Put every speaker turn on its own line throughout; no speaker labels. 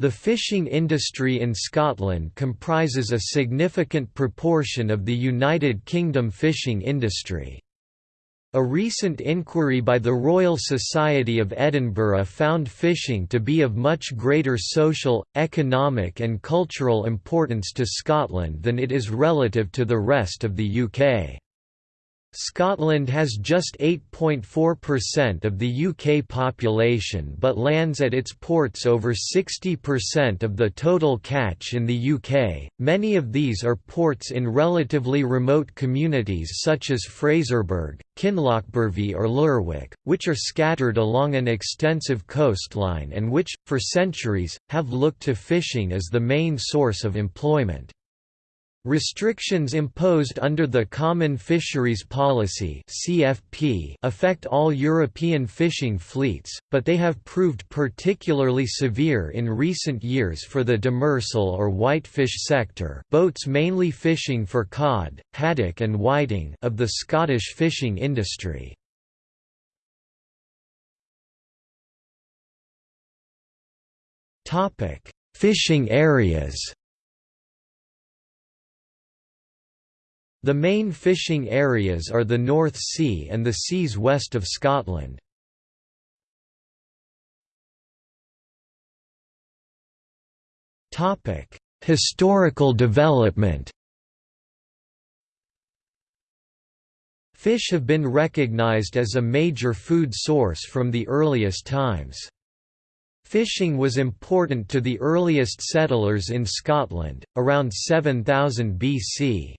The fishing industry in Scotland comprises a significant proportion of the United Kingdom fishing industry. A recent inquiry by the Royal Society of Edinburgh found fishing to be of much greater social, economic and cultural importance to Scotland than it is relative to the rest of the UK. Scotland has just 8.4% of the UK population but lands at its ports over 60% of the total catch in the UK. Many of these are ports in relatively remote communities such as Fraserburgh, Kinlochbervie or Lerwick, which are scattered along an extensive coastline and which, for centuries, have looked to fishing as the main source of employment. Restrictions imposed under the Common Fisheries Policy (CFP) affect all European fishing fleets, but they have proved particularly severe in recent years for the demersal or whitefish sector, boats mainly fishing for cod, haddock and whiting of the Scottish fishing industry. Topic: Fishing areas. The main fishing areas are the North Sea and the seas west of Scotland. Historical development Fish have been recognised as a major food source from the earliest times. Fishing was important to the earliest settlers in Scotland, around 7000 BC.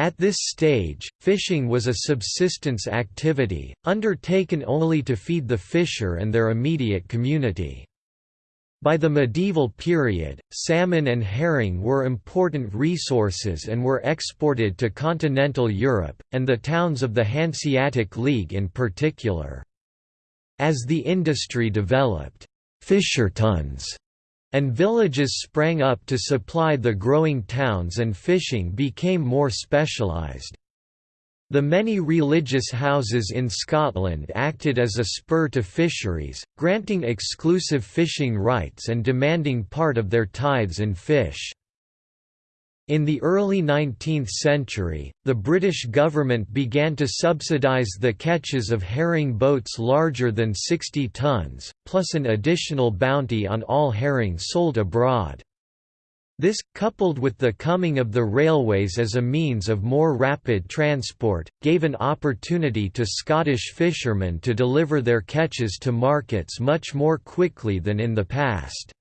At this stage, fishing was a subsistence activity, undertaken only to feed the fisher and their immediate community. By the medieval period, salmon and herring were important resources and were exported to continental Europe, and the towns of the Hanseatic League in particular. As the industry developed, fishertouns and villages sprang up to supply the growing towns and fishing became more specialised. The many religious houses in Scotland acted as a spur to fisheries, granting exclusive fishing rights and demanding part of their tithes in fish. In the early 19th century, the British government began to subsidise the catches of herring boats larger than 60 tons, plus an additional bounty on all herring sold abroad. This, coupled with the coming of the railways as a means of more rapid transport, gave an opportunity to Scottish fishermen to deliver their catches to markets much more quickly than in the past.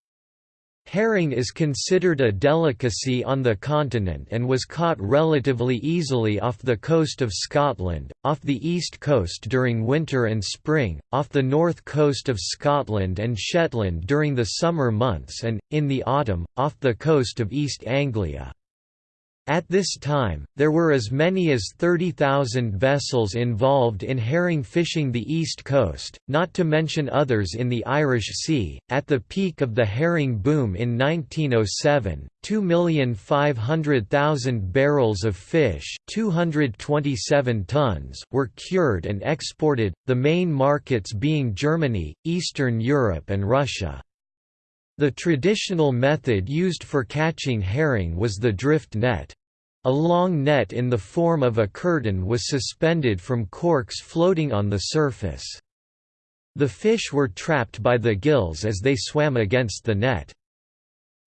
Herring is considered a delicacy on the continent and was caught relatively easily off the coast of Scotland, off the east coast during winter and spring, off the north coast of Scotland and Shetland during the summer months and, in the autumn, off the coast of East Anglia. At this time, there were as many as 30,000 vessels involved in herring fishing the east coast, not to mention others in the Irish Sea. At the peak of the herring boom in 1907, 2,500,000 barrels of fish, 227 tons, were cured and exported, the main markets being Germany, Eastern Europe and Russia. The traditional method used for catching herring was the drift net. A long net in the form of a curtain was suspended from corks floating on the surface. The fish were trapped by the gills as they swam against the net.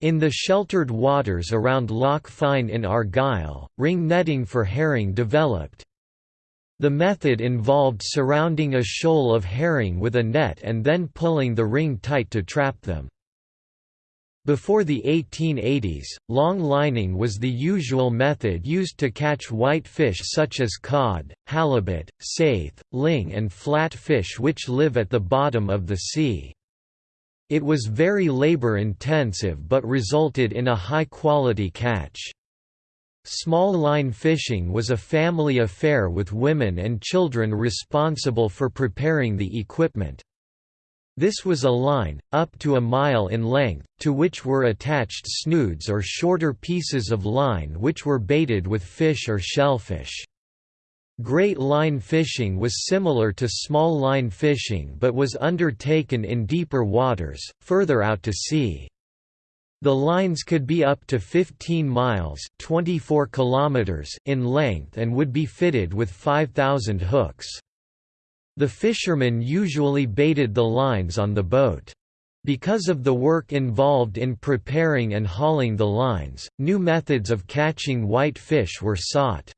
In the sheltered waters around Loch Fyne in Argyll, ring netting for herring developed. The method involved surrounding a shoal of herring with a net and then pulling the ring tight to trap them. Before the 1880s, long lining was the usual method used to catch white fish such as cod, halibut, saithe, ling and flat fish which live at the bottom of the sea. It was very labor-intensive but resulted in a high-quality catch. Small line fishing was a family affair with women and children responsible for preparing the equipment. This was a line, up to a mile in length, to which were attached snoods or shorter pieces of line which were baited with fish or shellfish. Great line fishing was similar to small line fishing but was undertaken in deeper waters, further out to sea. The lines could be up to 15 miles 24 kilometers in length and would be fitted with 5,000 hooks. The fishermen usually baited the lines on the boat. Because of the work involved in preparing and hauling the lines, new methods of catching white fish were sought.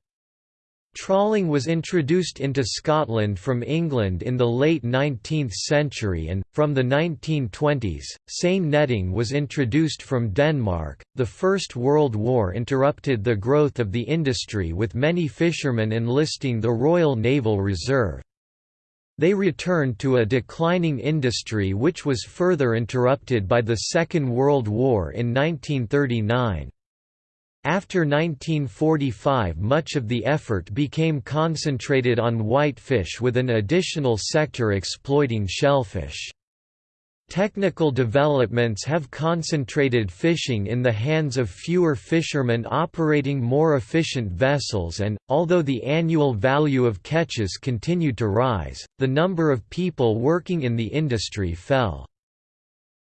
Trawling was introduced into Scotland from England in the late 19th century and, from the 1920s, seine netting was introduced from Denmark. The First World War interrupted the growth of the industry with many fishermen enlisting the Royal Naval Reserve. They returned to a declining industry which was further interrupted by the Second World War in 1939. After 1945 much of the effort became concentrated on whitefish with an additional sector exploiting shellfish. Technical developments have concentrated fishing in the hands of fewer fishermen operating more efficient vessels and, although the annual value of catches continued to rise, the number of people working in the industry fell.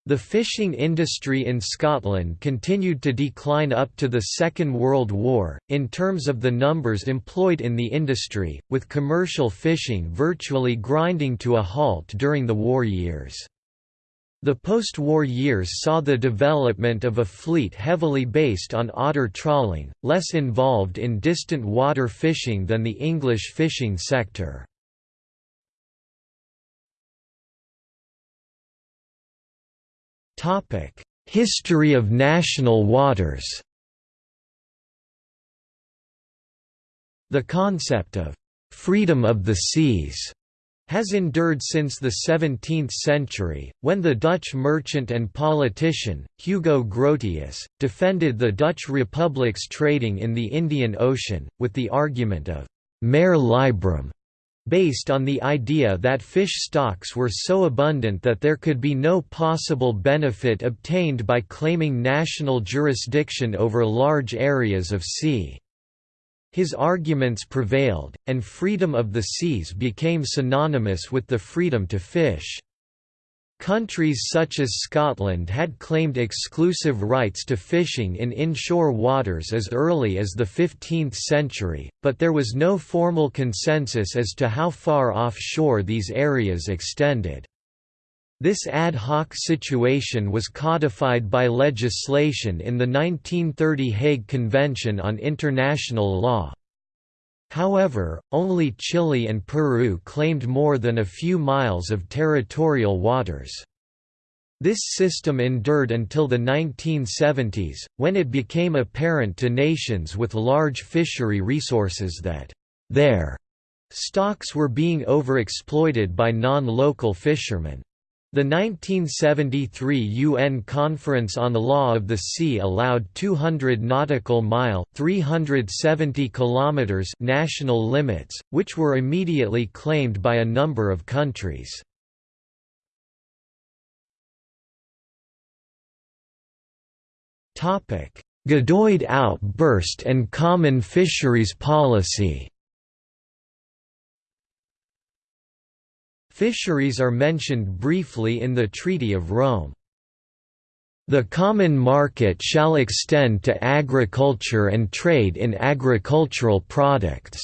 The fishing industry in Scotland continued to decline up to the Second World War, in terms of the numbers employed in the industry, with commercial fishing virtually grinding to a halt during the war years. The post-war years saw the development of a fleet heavily based on otter trawling, less involved in distant water fishing than the English fishing sector. History of national waters The concept of «freedom of the seas» has endured since the 17th century, when the Dutch merchant and politician, Hugo Grotius, defended the Dutch Republic's trading in the Indian Ocean, with the argument of «mare liberum», based on the idea that fish stocks were so abundant that there could be no possible benefit obtained by claiming national jurisdiction over large areas of sea. His arguments prevailed, and freedom of the seas became synonymous with the freedom to fish. Countries such as Scotland had claimed exclusive rights to fishing in inshore waters as early as the 15th century, but there was no formal consensus as to how far offshore these areas extended. This ad hoc situation was codified by legislation in the 1930 Hague Convention on International Law. However, only Chile and Peru claimed more than a few miles of territorial waters. This system endured until the 1970s, when it became apparent to nations with large fishery resources that their stocks were being overexploited by non-local fishermen. The 1973 UN Conference on the Law of the Sea allowed 200 nautical mile 370 kilometers national limits, which were immediately claimed by a number of countries. Gadoid outburst and common fisheries policy Fisheries are mentioned briefly in the Treaty of Rome. The common market shall extend to agriculture and trade in agricultural products.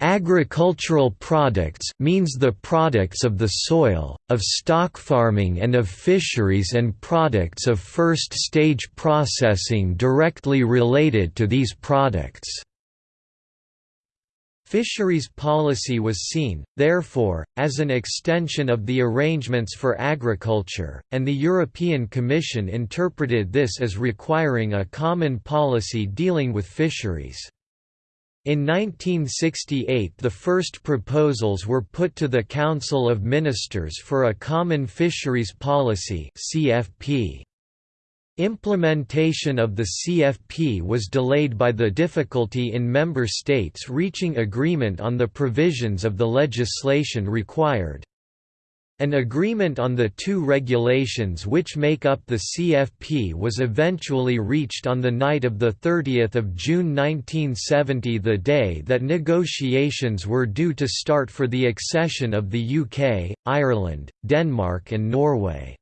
Agricultural products means the products of the soil, of stock farming and of fisheries and products of first-stage processing directly related to these products. Fisheries policy was seen, therefore, as an extension of the arrangements for agriculture, and the European Commission interpreted this as requiring a common policy dealing with fisheries. In 1968 the first proposals were put to the Council of Ministers for a Common Fisheries Policy CFP. Implementation of the CFP was delayed by the difficulty in member states reaching agreement on the provisions of the legislation required. An agreement on the two regulations which make up the CFP was eventually reached on the night of 30 June 1970 the day that negotiations were due to start for the accession of the UK, Ireland, Denmark and Norway.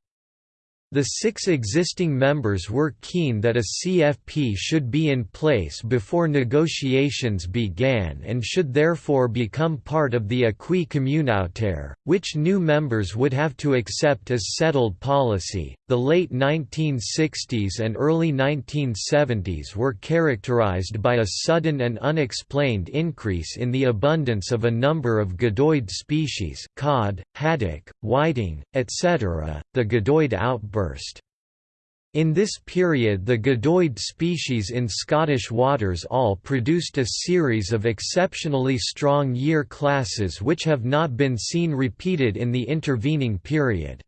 The six existing members were keen that a CFP should be in place before negotiations began and should therefore become part of the acquis communautaire, which new members would have to accept as settled policy. The late 1960s and early 1970s were characterized by a sudden and unexplained increase in the abundance of a number of gadoid species cod, haddock, whiting, etc., the gadoid outburst in this period the gadoid species in Scottish waters all produced a series of exceptionally strong year classes which have not been seen repeated in the intervening period.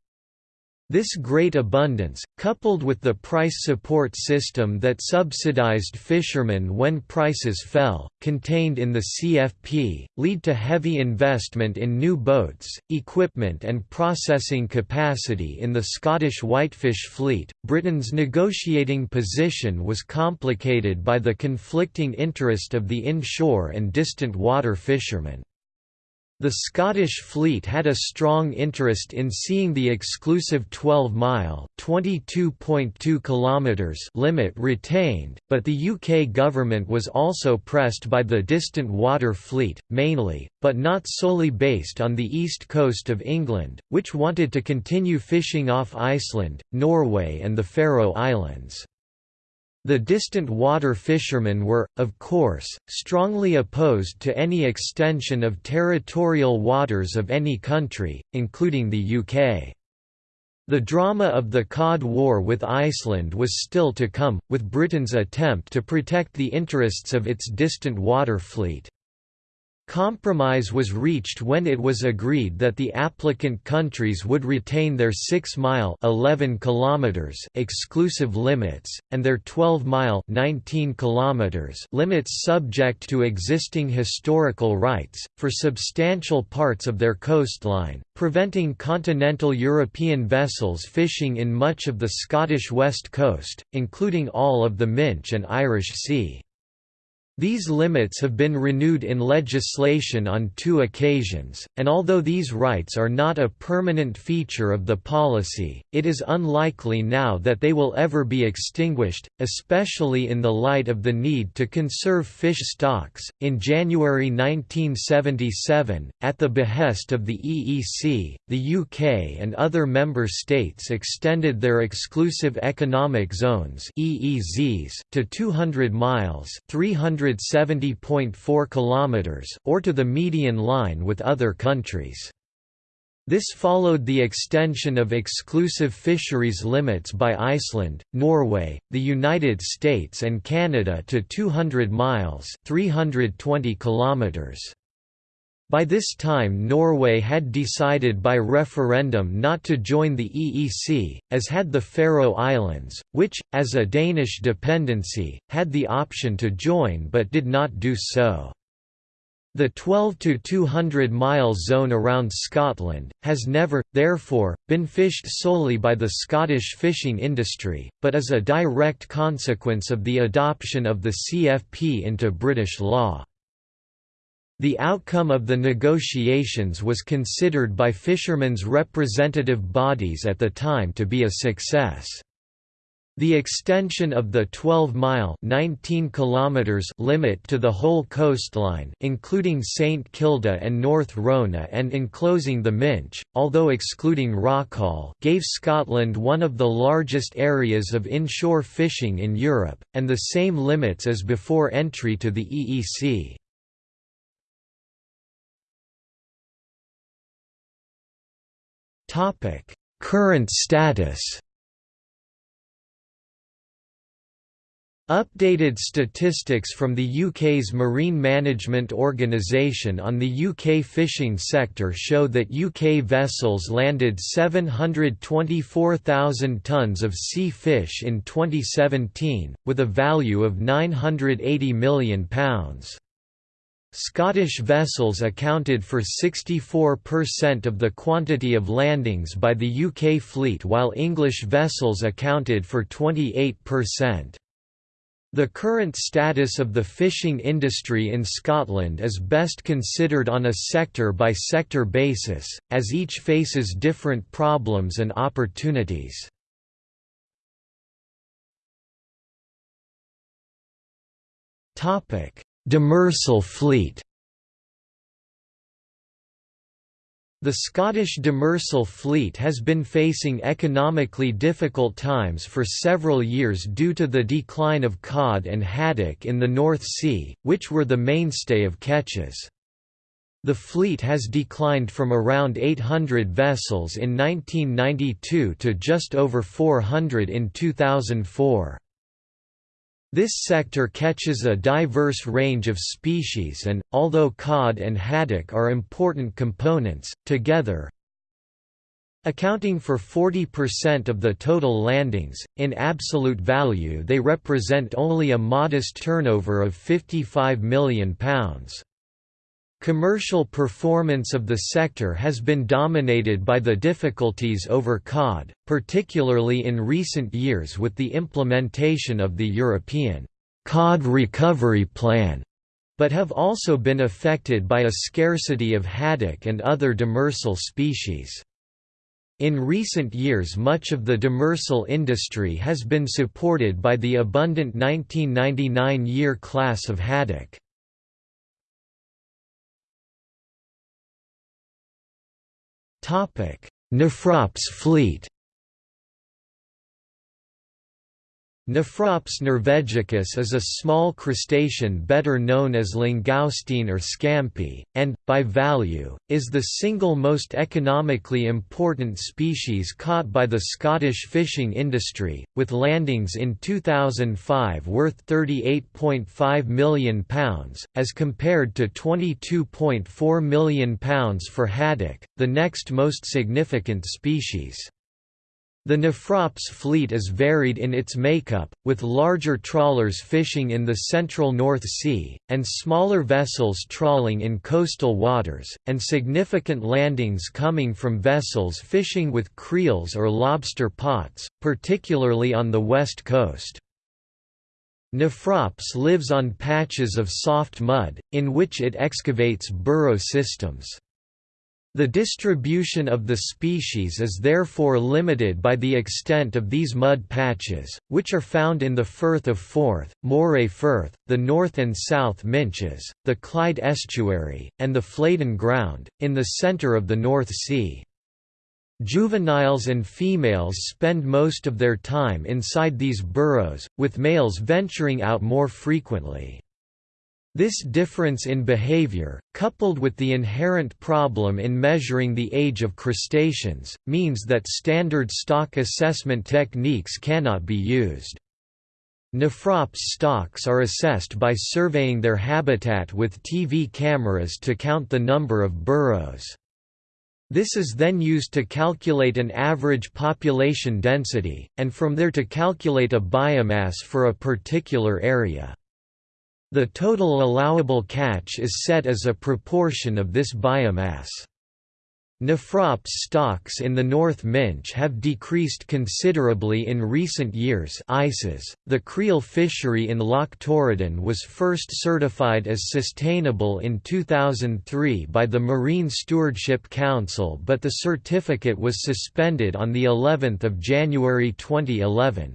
This great abundance, coupled with the price support system that subsidized fishermen when prices fell, contained in the CFP, lead to heavy investment in new boats, equipment and processing capacity in the Scottish whitefish fleet. Britain's negotiating position was complicated by the conflicting interest of the inshore and distant water fishermen. The Scottish fleet had a strong interest in seeing the exclusive 12-mile limit retained, but the UK government was also pressed by the distant water fleet, mainly, but not solely based on the east coast of England, which wanted to continue fishing off Iceland, Norway and the Faroe Islands. The distant water fishermen were, of course, strongly opposed to any extension of territorial waters of any country, including the UK. The drama of the Cod War with Iceland was still to come, with Britain's attempt to protect the interests of its distant water fleet. Compromise was reached when it was agreed that the applicant countries would retain their 6-mile (11 kilometers) exclusive limits and their 12-mile (19 kilometers) limits subject to existing historical rights for substantial parts of their coastline, preventing continental European vessels fishing in much of the Scottish west coast, including all of the Minch and Irish Sea. These limits have been renewed in legislation on two occasions, and although these rights are not a permanent feature of the policy, it is unlikely now that they will ever be extinguished, especially in the light of the need to conserve fish stocks. In January 1977, at the behest of the EEC, the UK and other member states extended their exclusive economic zones (EEZs) to 200 miles (300 170.4 kilometers or to the median line with other countries. This followed the extension of exclusive fisheries limits by Iceland, Norway, the United States and Canada to 200 miles 320 kilometers. By this time Norway had decided by referendum not to join the EEC, as had the Faroe Islands, which, as a Danish dependency, had the option to join but did not do so. The 12 to 200 mile zone around Scotland, has never, therefore, been fished solely by the Scottish fishing industry, but is a direct consequence of the adoption of the CFP into British law. The outcome of the negotiations was considered by fishermen's representative bodies at the time to be a success. The extension of the 12-mile limit to the whole coastline including St Kilda and North Rona and enclosing the Minch, although excluding Rockall gave Scotland one of the largest areas of inshore fishing in Europe, and the same limits as before entry to the EEC. Current status. Updated statistics from the UK's Marine Management Organisation on the UK fishing sector show that UK vessels landed 724,000 tonnes of sea fish in 2017, with a value of £980 million. Scottish vessels accounted for 64% of the quantity of landings by the UK fleet while English vessels accounted for 28%. The current status of the fishing industry in Scotland is best considered on a sector-by-sector -sector basis, as each faces different problems and opportunities. Topic: Demersal fleet The Scottish demersal fleet has been facing economically difficult times for several years due to the decline of cod and haddock in the North Sea, which were the mainstay of catches. The fleet has declined from around 800 vessels in 1992 to just over 400 in 2004. This sector catches a diverse range of species and, although cod and haddock are important components, together accounting for 40% of the total landings, in absolute value they represent only a modest turnover of £55 million. Commercial performance of the sector has been dominated by the difficulties over cod, particularly in recent years with the implementation of the European cod recovery plan, but have also been affected by a scarcity of haddock and other demersal species. In recent years much of the demersal industry has been supported by the abundant 1999 year class of haddock. Nephrops fleet Nephrops norvegicus is a small crustacean better known as langoustine or scampi, and, by value, is the single most economically important species caught by the Scottish fishing industry, with landings in 2005 worth £38.5 million, as compared to £22.4 million for haddock, the next most significant species. The Nephrops fleet is varied in its makeup, with larger trawlers fishing in the central North Sea, and smaller vessels trawling in coastal waters, and significant landings coming from vessels fishing with creels or lobster pots, particularly on the west coast. Nephrops lives on patches of soft mud, in which it excavates burrow systems. The distribution of the species is therefore limited by the extent of these mud patches, which are found in the Firth of Forth, Moray Firth, the North and South Minches, the Clyde Estuary, and the Fladen Ground, in the centre of the North Sea. Juveniles and females spend most of their time inside these burrows, with males venturing out more frequently. This difference in behavior, coupled with the inherent problem in measuring the age of crustaceans, means that standard stock assessment techniques cannot be used. Nephrops stocks are assessed by surveying their habitat with TV cameras to count the number of burrows. This is then used to calculate an average population density, and from there to calculate a biomass for a particular area. The total allowable catch is set as a proportion of this biomass. Nephrops stocks in the North Minch have decreased considerably in recent years ICES. .The creel fishery in Loch Torridon was first certified as sustainable in 2003 by the Marine Stewardship Council but the certificate was suspended on of January 2011.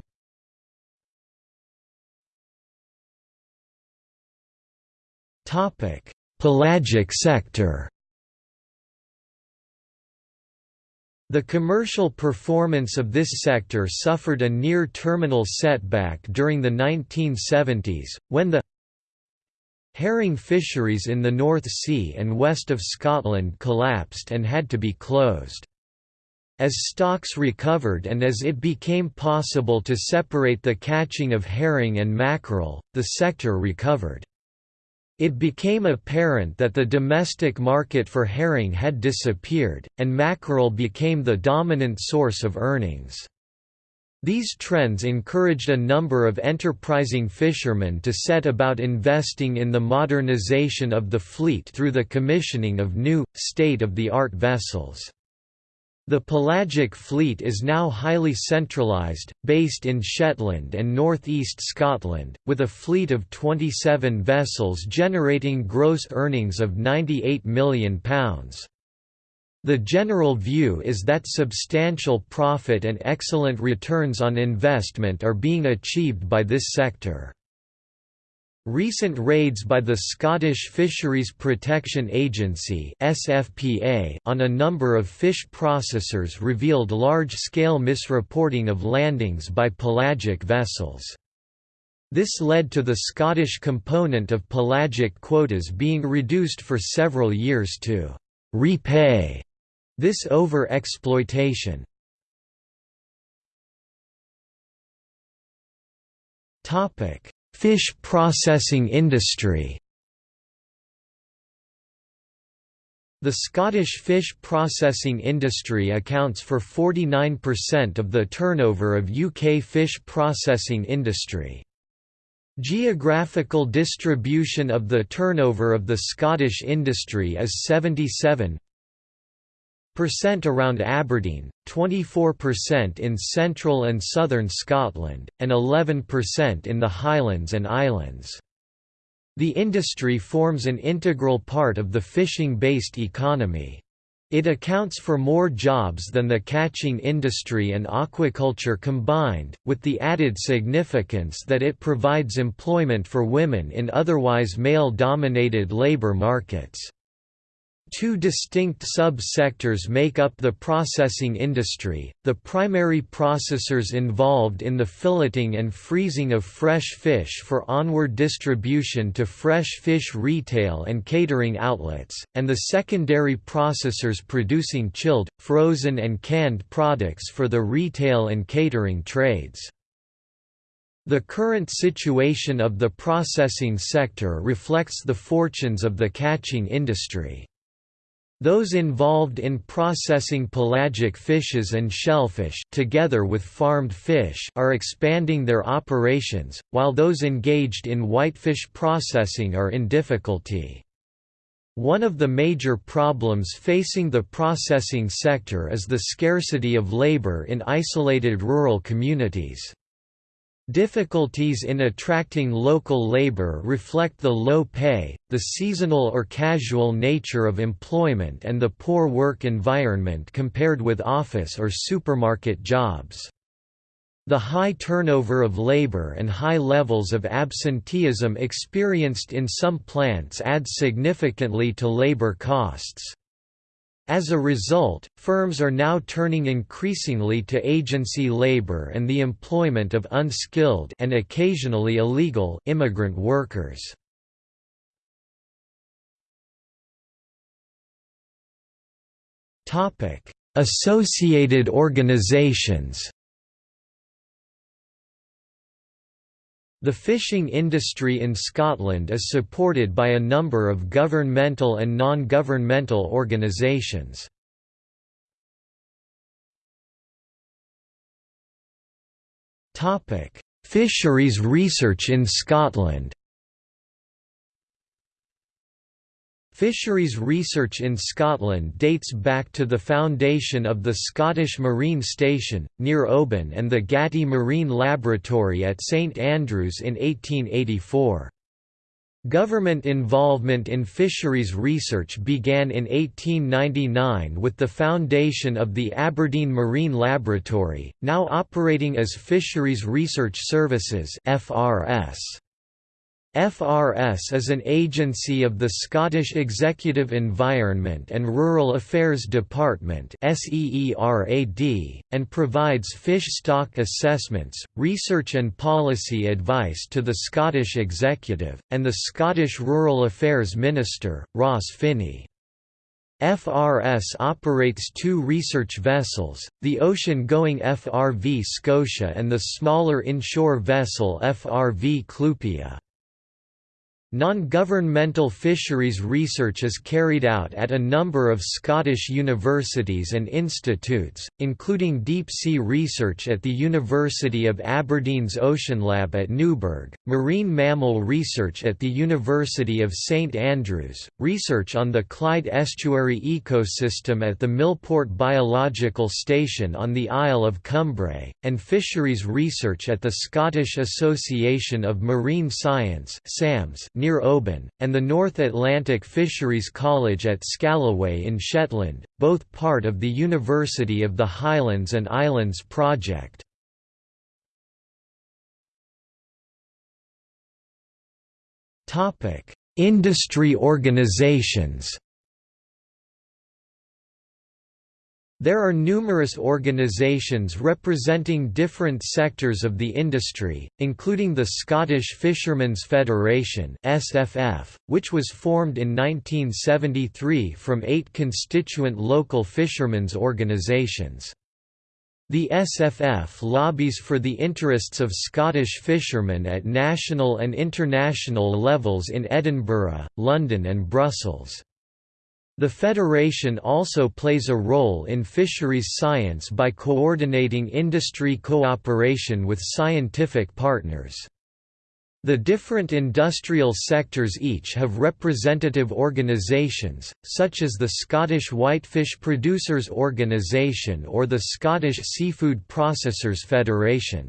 Pelagic sector The commercial performance of this sector suffered a near-terminal setback during the 1970s, when the herring fisheries in the North Sea and west of Scotland collapsed and had to be closed. As stocks recovered and as it became possible to separate the catching of herring and mackerel, the sector recovered. It became apparent that the domestic market for herring had disappeared, and mackerel became the dominant source of earnings. These trends encouraged a number of enterprising fishermen to set about investing in the modernization of the fleet through the commissioning of new, state-of-the-art vessels. The pelagic fleet is now highly centralised, based in Shetland and North East Scotland, with a fleet of 27 vessels generating gross earnings of £98 million. The general view is that substantial profit and excellent returns on investment are being achieved by this sector. Recent raids by the Scottish Fisheries Protection Agency (SFPA) on a number of fish processors revealed large-scale misreporting of landings by pelagic vessels. This led to the Scottish component of pelagic quotas being reduced for several years to repay this over-exploitation. Topic Fish processing industry The Scottish fish processing industry accounts for 49% of the turnover of UK fish processing industry. Geographical distribution of the turnover of the Scottish industry is 77 percent around Aberdeen, 24% in central and southern Scotland, and 11% in the Highlands and Islands. The industry forms an integral part of the fishing-based economy. It accounts for more jobs than the catching industry and aquaculture combined, with the added significance that it provides employment for women in otherwise male-dominated labor markets. Two distinct sub-sectors make up the processing industry, the primary processors involved in the filleting and freezing of fresh fish for onward distribution to fresh fish retail and catering outlets, and the secondary processors producing chilled, frozen and canned products for the retail and catering trades. The current situation of the processing sector reflects the fortunes of the catching industry. Those involved in processing pelagic fishes and shellfish together with farmed fish are expanding their operations, while those engaged in whitefish processing are in difficulty. One of the major problems facing the processing sector is the scarcity of labor in isolated rural communities. Difficulties in attracting local labor reflect the low pay, the seasonal or casual nature of employment and the poor work environment compared with office or supermarket jobs. The high turnover of labor and high levels of absenteeism experienced in some plants adds significantly to labor costs. As a result, firms are now turning increasingly to agency labor and the employment of unskilled and occasionally illegal immigrant workers. Associated organizations The fishing industry in Scotland is supported by a number of governmental and non-governmental organisations. Fisheries research in Scotland Fisheries research in Scotland dates back to the foundation of the Scottish Marine Station, near Oban and the Gatty Marine Laboratory at St Andrews in 1884. Government involvement in fisheries research began in 1899 with the foundation of the Aberdeen Marine Laboratory, now operating as Fisheries Research Services FRS. FRS is an agency of the Scottish Executive Environment and Rural Affairs Department and provides fish stock assessments, research and policy advice to the Scottish Executive, and the Scottish Rural Affairs Minister, Ross Finnie. FRS operates two research vessels, the ocean-going FRV Scotia and the smaller inshore vessel FRV Clupea. Non-governmental fisheries research is carried out at a number of Scottish universities and institutes, including deep-sea research at the University of Aberdeen's Ocean Lab at Newburgh, marine mammal research at the University of St Andrews, research on the Clyde estuary ecosystem at the Millport Biological Station on the Isle of Cumbrae, and fisheries research at the Scottish Association of Marine Science SAMS near Oban, and the North Atlantic Fisheries College at Scalloway in Shetland, both part of the University of the Highlands and Islands project. Industry organizations There are numerous organisations representing different sectors of the industry, including the Scottish Fishermen's Federation (SFF), which was formed in 1973 from eight constituent local fishermen's organisations. The SFF lobbies for the interests of Scottish fishermen at national and international levels in Edinburgh, London and Brussels. The Federation also plays a role in fisheries science by coordinating industry cooperation with scientific partners. The different industrial sectors each have representative organisations, such as the Scottish Whitefish Producers Organisation or the Scottish Seafood Processors Federation.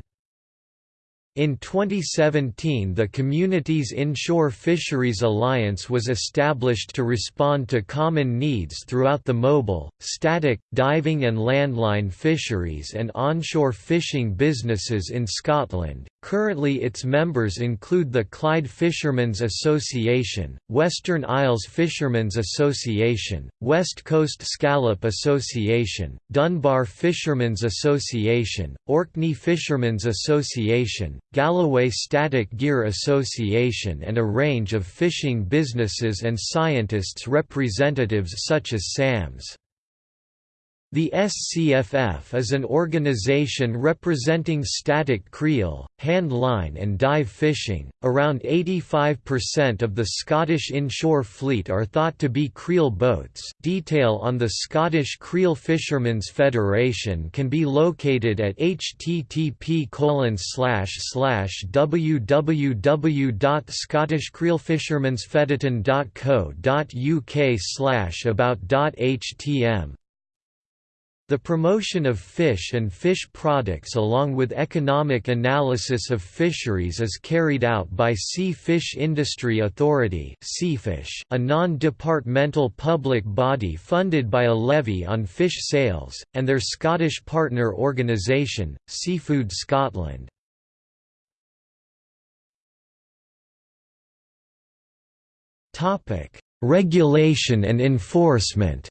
In 2017 the Communities Inshore Fisheries Alliance was established to respond to common needs throughout the mobile, static, diving and landline fisheries and onshore fishing businesses in Scotland. Currently its members include the Clyde Fishermen's Association, Western Isles Fishermen's Association, West Coast Scallop Association, Dunbar Fishermen's Association, Orkney Fishermen's Association, Galloway Static Gear Association and a range of fishing businesses and scientists representatives such as SAMS. The SCFF is an organization representing static creel, hand line and dive fishing. Around 85% of the Scottish inshore fleet are thought to be creel boats. Detail on the Scottish Creel Fishermen's Federation can be located at http www.scottishcreelfishermansfederaton.co.uk about.htm the promotion of fish and fish products along with economic analysis of fisheries is carried out by Sea Fish Industry Authority a non-departmental public body funded by a levy on fish sales, and their Scottish partner organisation, Seafood Scotland. Regulation and enforcement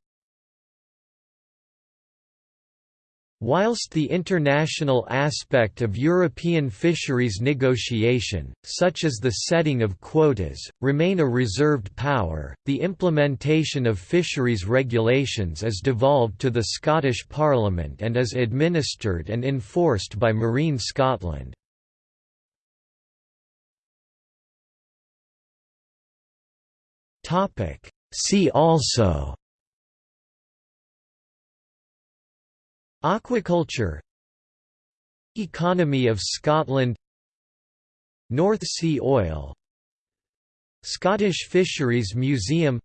Whilst the international aspect of European fisheries negotiation, such as the setting of quotas, remain a reserved power, the implementation of fisheries regulations is devolved to the Scottish Parliament and is administered and enforced by Marine Scotland. See also Aquaculture. Economy of Scotland. North Sea oil. Scottish Fisheries Museum.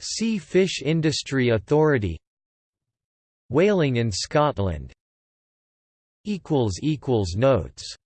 Sea Fish Industry Authority. Whaling in Scotland. Notes